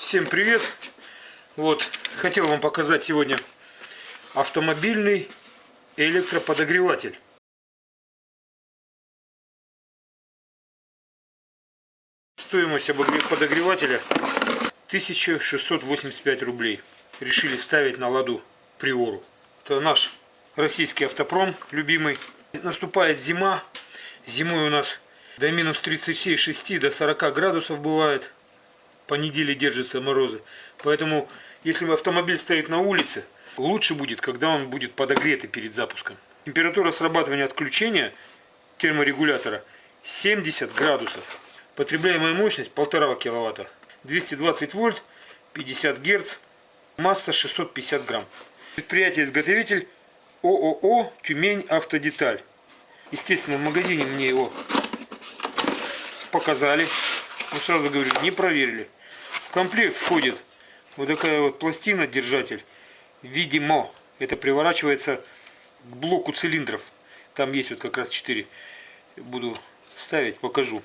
Всем привет! Вот, хотел вам показать сегодня автомобильный электроподогреватель. Стоимость подогревателя 1685 рублей. Решили ставить на ладу Приору. Это наш российский автопром любимый. Наступает зима. Зимой у нас до минус 36 до 40 градусов бывает по неделе держатся морозы. Поэтому, если автомобиль стоит на улице, лучше будет, когда он будет подогретый перед запуском. Температура срабатывания отключения терморегулятора 70 градусов. Потребляемая мощность 1,5 киловатта. 220 вольт, 50 герц, масса 650 грамм. Предприятие-изготовитель ООО «Тюмень Автодеталь». Естественно, в магазине мне его показали. Но сразу говорю, не проверили. Комплект входит вот такая вот пластина, держатель. Видимо, это приворачивается к блоку цилиндров. Там есть вот как раз 4. Буду ставить, покажу.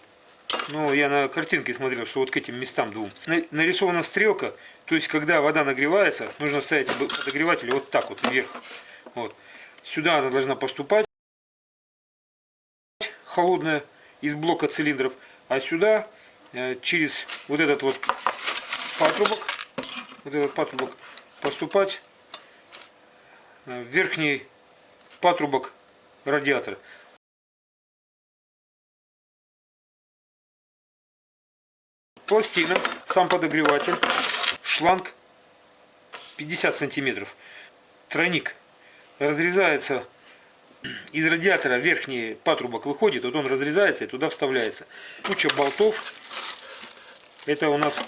Но я на картинке смотрел, что вот к этим местам двум. Нарисована стрелка, то есть когда вода нагревается, нужно ставить подогреватель вот так вот вверх. Вот. Сюда она должна поступать, холодная, из блока цилиндров. А сюда э, через вот этот вот патрубок, вот этот патрубок поступать в верхний патрубок радиатора. Пластина, сам подогреватель, шланг 50 сантиметров, тройник разрезается из радиатора верхний патрубок выходит, вот он разрезается и туда вставляется. Куча болтов. Это у нас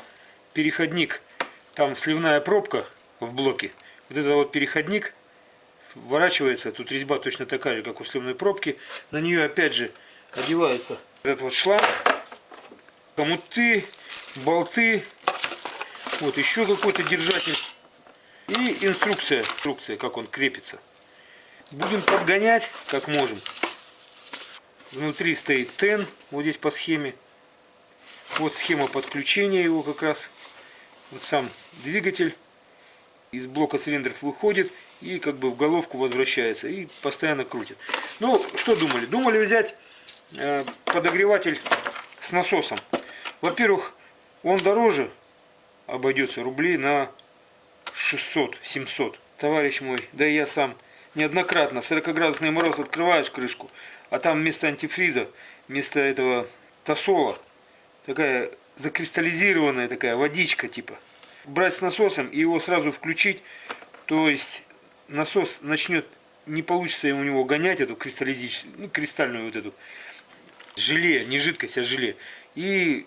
переходник, там сливная пробка в блоке. Вот это вот переходник вворачивается, тут резьба точно такая же, как у сливной пробки. На нее опять же одевается этот вот шланг, комуты, болты, вот еще какой-то держатель и инструкция, инструкция, как он крепится. Будем подгонять, как можем. Внутри стоит тен, вот здесь по схеме. Вот схема подключения его как раз вот сам двигатель из блока цилиндров выходит и как бы в головку возвращается и постоянно крутит. Ну, что думали? Думали взять э, подогреватель с насосом. Во-первых, он дороже обойдется рублей на 600-700. Товарищ мой, да и я сам неоднократно в 40-градусный мороз открываешь крышку, а там вместо антифриза, вместо этого тосола, такая закристаллизированная такая водичка типа. Брать с насосом и его сразу включить, то есть насос начнет, не получится у него гонять эту кристаллизическую, ну, кристальную вот эту желе, не жидкость, а желе. И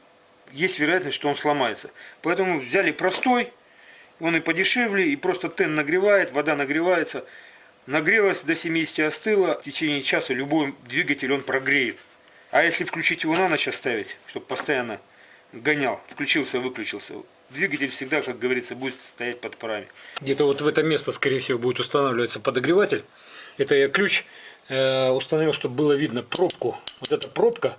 есть вероятность, что он сломается. Поэтому взяли простой, он и подешевле, и просто тен нагревает, вода нагревается. Нагрелась до 70, остыла, в течение часа любой двигатель он прогреет. А если включить его на ночь оставить, чтобы постоянно гонял, включился, выключился. Двигатель всегда, как говорится, будет стоять под парами. Где-то вот в это место, скорее всего, будет устанавливаться подогреватель. Это я ключ э, установил, чтобы было видно пробку. Вот эта пробка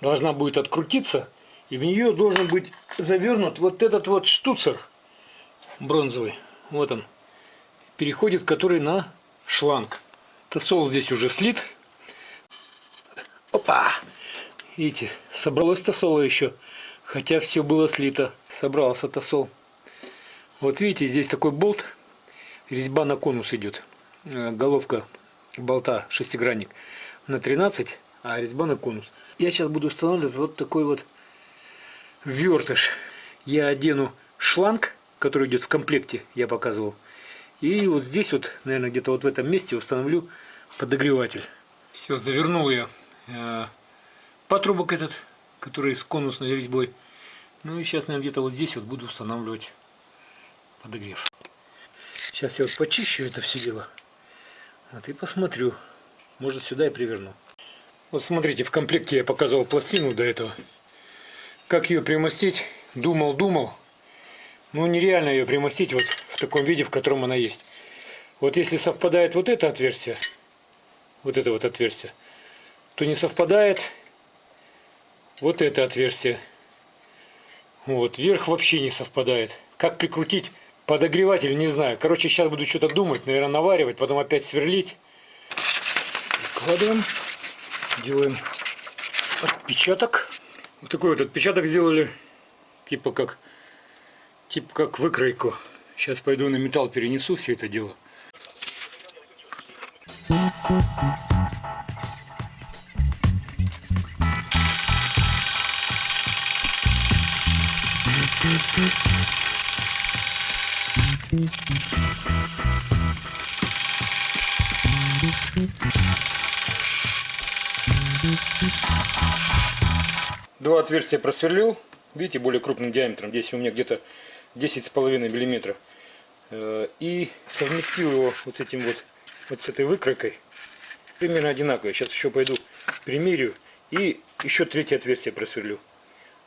должна будет открутиться, и в нее должен быть завернут вот этот вот штуцер бронзовый. Вот он. Переходит, который на шланг. Тосол здесь уже слит. Опа! Видите, собралось тосола еще. Хотя все было слито. Собрался тосол. Вот видите, здесь такой болт. Резьба на конус идет. Э, головка болта шестигранник на 13, а резьба на конус. Я сейчас буду устанавливать вот такой вот вертыш. Я одену шланг, который идет в комплекте, я показывал. И вот здесь вот, наверное, где-то вот в этом месте установлю подогреватель. Все, завернул я э, патрубок этот, который с конусной резьбой. Ну и сейчас, наверное, где-то вот здесь вот буду устанавливать подогрев. Сейчас я вот почищу это все дело. Вот и посмотрю. Может сюда и приверну. Вот смотрите, в комплекте я показывал пластину до этого. Как ее примостить? Думал, думал. Ну нереально ее примостить вот в таком виде, в котором она есть. Вот если совпадает вот это отверстие, вот это вот отверстие, то не совпадает вот это отверстие. Вот, верх вообще не совпадает. Как прикрутить подогреватель, не знаю. Короче, сейчас буду что-то думать, наверное, наваривать, потом опять сверлить. Вкладываем, делаем отпечаток. Вот такой вот отпечаток сделали, типа как, типа как выкройку. Сейчас пойду на металл перенесу все это дело. Два отверстия просверлил. Видите, более крупным диаметром. Здесь у меня где-то 10,5 миллиметров. Э, И совместил его вот с этим вот, вот с этой выкройкой. Примерно одинаковые. Сейчас еще пойду примерю. И еще третье отверстие просверлю.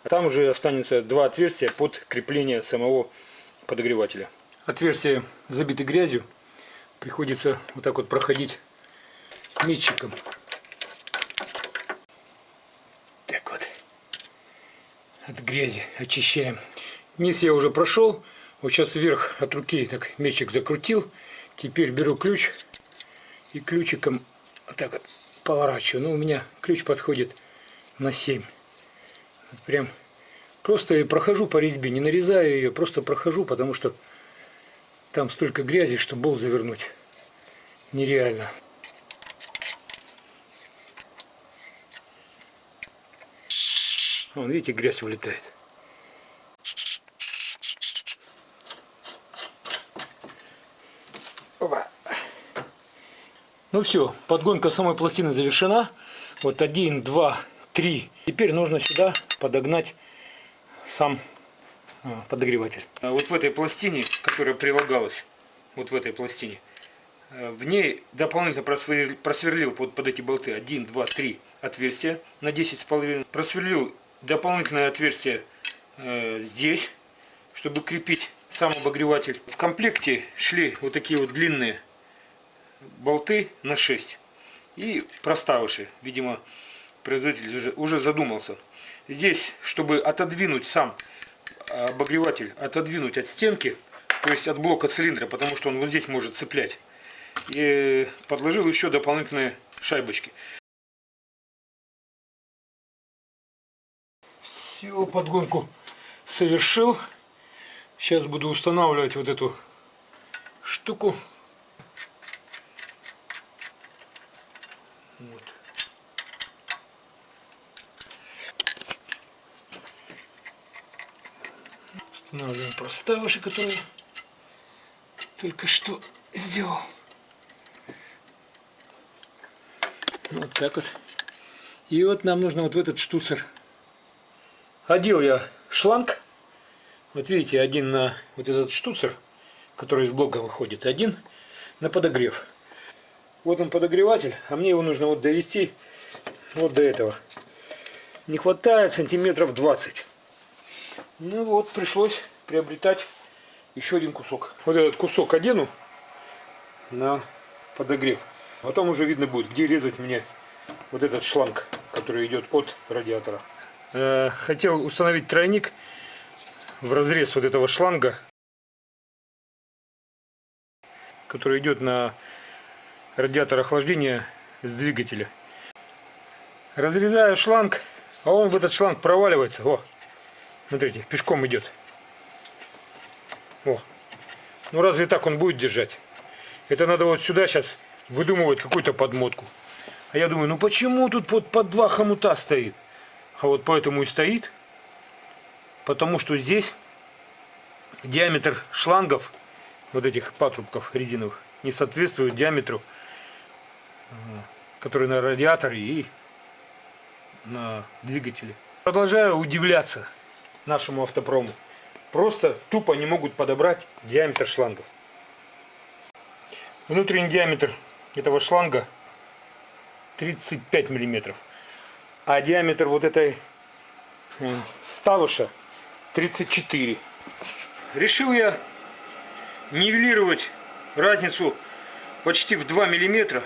А там уже останется два отверстия под крепление самого подогревателя. Отверстия забиты грязью. Приходится вот так вот проходить метчиком. Так вот. От грязи очищаем. Низ я уже прошел. Вот сейчас вверх от руки так метчик закрутил. Теперь беру ключ и ключиком вот так вот поворачиваю. Ну, у меня ключ подходит на 7. Прям просто я прохожу по резьбе, не нарезаю ее, просто прохожу, потому что там столько грязи, что бол завернуть нереально. Вон, видите, грязь вылетает. Опа. Ну все, подгонка самой пластины завершена. Вот один, два, три. Теперь нужно сюда подогнать сам а, подогреватель. А Вот в этой пластине, которая прилагалась, вот в этой пластине, э, в ней дополнительно просверлил, просверлил под, под эти болты 1, 2, 3 отверстия на 10,5. Просверлил дополнительное отверстие э, здесь, чтобы крепить сам обогреватель. В комплекте шли вот такие вот длинные болты на 6 и проставыши. Видимо, производитель уже, уже задумался. Здесь, чтобы отодвинуть сам обогреватель, отодвинуть от стенки, то есть от блока цилиндра, потому что он вот здесь может цеплять. И подложил еще дополнительные шайбочки. Все, подгонку совершил. Сейчас буду устанавливать вот эту штуку. Устанавливаем проставыши, которые только что сделал. Вот так вот. И вот нам нужно вот в этот штуцер. Одел я шланг. Вот видите, один на вот этот штуцер, который из блока выходит, один на подогрев. Вот он подогреватель, а мне его нужно вот довести вот до этого. Не хватает сантиметров 20. Ну вот, пришлось приобретать еще один кусок. Вот этот кусок одену на подогрев. Потом уже видно будет, где резать мне вот этот шланг, который идет от радиатора. Э, хотел установить тройник в разрез вот этого шланга, который идет на радиатор охлаждения с двигателя. Разрезаю шланг, а он в этот шланг проваливается. О, смотрите, пешком идет. О. Ну разве так он будет держать? Это надо вот сюда сейчас выдумывать какую-то подмотку. А я думаю, ну почему тут под, под два хомута стоит? А вот поэтому и стоит. Потому что здесь диаметр шлангов, вот этих патрубков резиновых, не соответствует диаметру, который на радиаторе и на двигателе. Продолжаю удивляться нашему автопрому. Просто тупо не могут подобрать диаметр шлангов. Внутренний диаметр этого шланга 35 миллиметров, а диаметр вот этой ставыша 34. Решил я нивелировать разницу почти в 2 миллиметра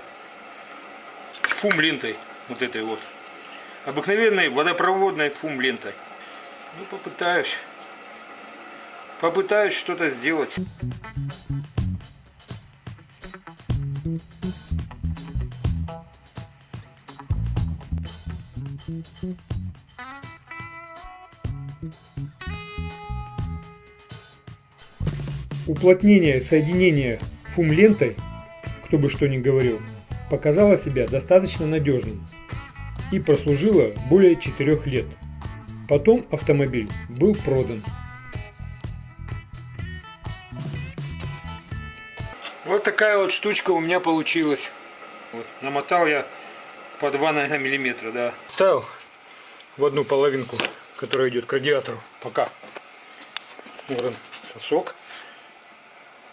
фум лентой вот этой вот обыкновенной водопроводной фум лентой ну попытаюсь попытаюсь что-то сделать. Уплотнение соединения фум-лентой, кто бы что ни говорил, показало себя достаточно надежным и прослужило более 4 лет. Потом автомобиль был продан. Вот такая вот штучка у меня получилась. Вот, намотал я по 2, наверное, миллиметра, да. Ставил в одну половинку, которая идет к радиатору, пока. Вот он, сосок.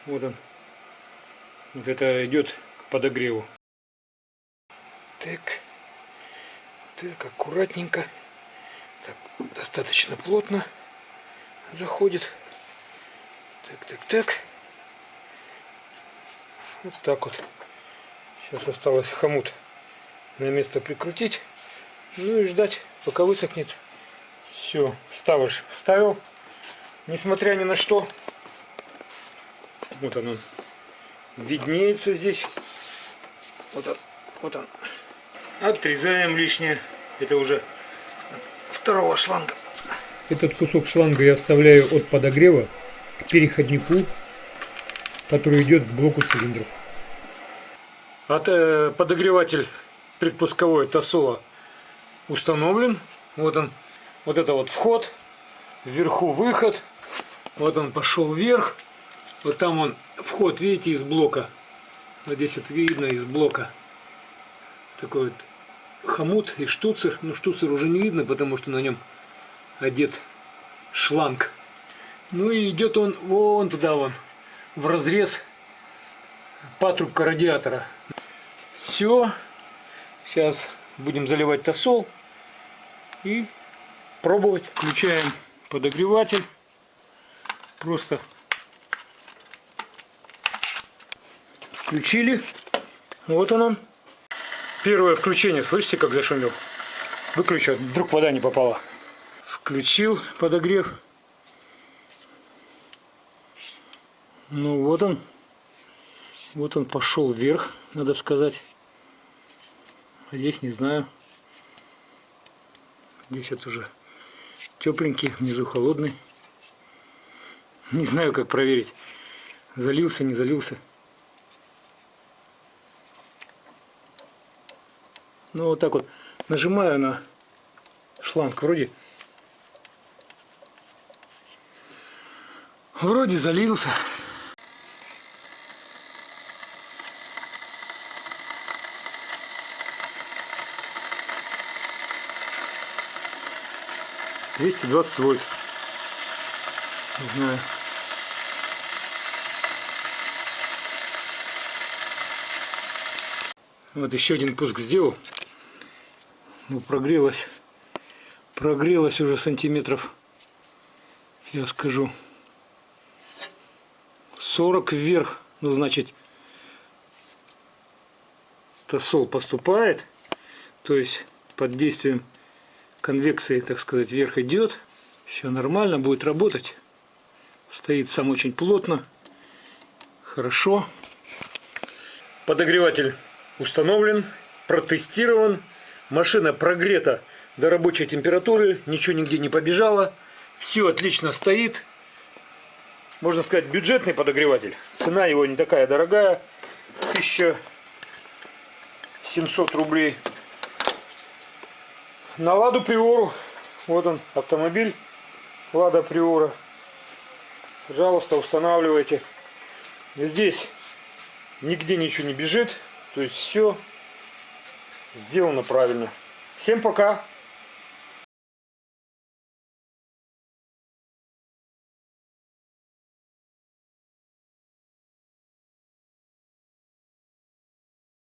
Вот он. Вот это идет к подогреву. Так. Так, аккуратненько. Так, достаточно плотно заходит. Так, так, так. Вот так вот. Сейчас осталось хомут на место прикрутить. Ну и ждать, пока высохнет. Все, ставишь, вставил. Несмотря ни на что. Вот он, он виднеется здесь. Вот он, вот он. Отрезаем лишнее. Это уже второго шланга. Этот кусок шланга я вставляю от подогрева к переходнику, который идет к блоку цилиндров. От, э, подогреватель предпусковой Тосола установлен. Вот он, вот это вот вход, вверху выход. Вот он пошел вверх. Вот там он вход, видите, из блока. Вот здесь вот видно из блока. Такой вот хомут и штуцер. Ну, штуцер уже не видно, потому что на нем одет шланг. Ну и идет он вон туда вон, в разрез патрубка радиатора. Все. Сейчас будем заливать тосол и пробовать. Включаем подогреватель. Просто включили. Вот он он. Первое включение. Слышите, как зашумел? Выключил. Вдруг вода не попала. Включил подогрев. Ну вот он. Вот он пошел вверх, надо сказать. А здесь не знаю. Здесь вот уже тепленький, внизу холодный. Не знаю, как проверить. Залился, не залился. Ну вот так вот нажимаю на шланг. Вроде вроде залился. Двести двадцать вольт. Не знаю. Вот еще один пуск сделал. Ну, прогрелось. Прогрелось уже сантиметров, я скажу, 40 вверх. Ну, значит, тосол поступает. То есть, под действием конвекции, так сказать, вверх идет. Все нормально, будет работать. Стоит сам очень плотно. Хорошо. Подогреватель установлен, протестирован. Машина прогрета до рабочей температуры. Ничего нигде не побежало. Все отлично стоит. Можно сказать, бюджетный подогреватель. Цена его не такая дорогая. 1700 рублей на Ладу Приору. Вот он, автомобиль Лада Приора. Пожалуйста, устанавливайте. Здесь нигде ничего не бежит. То есть все сделано правильно. Всем пока!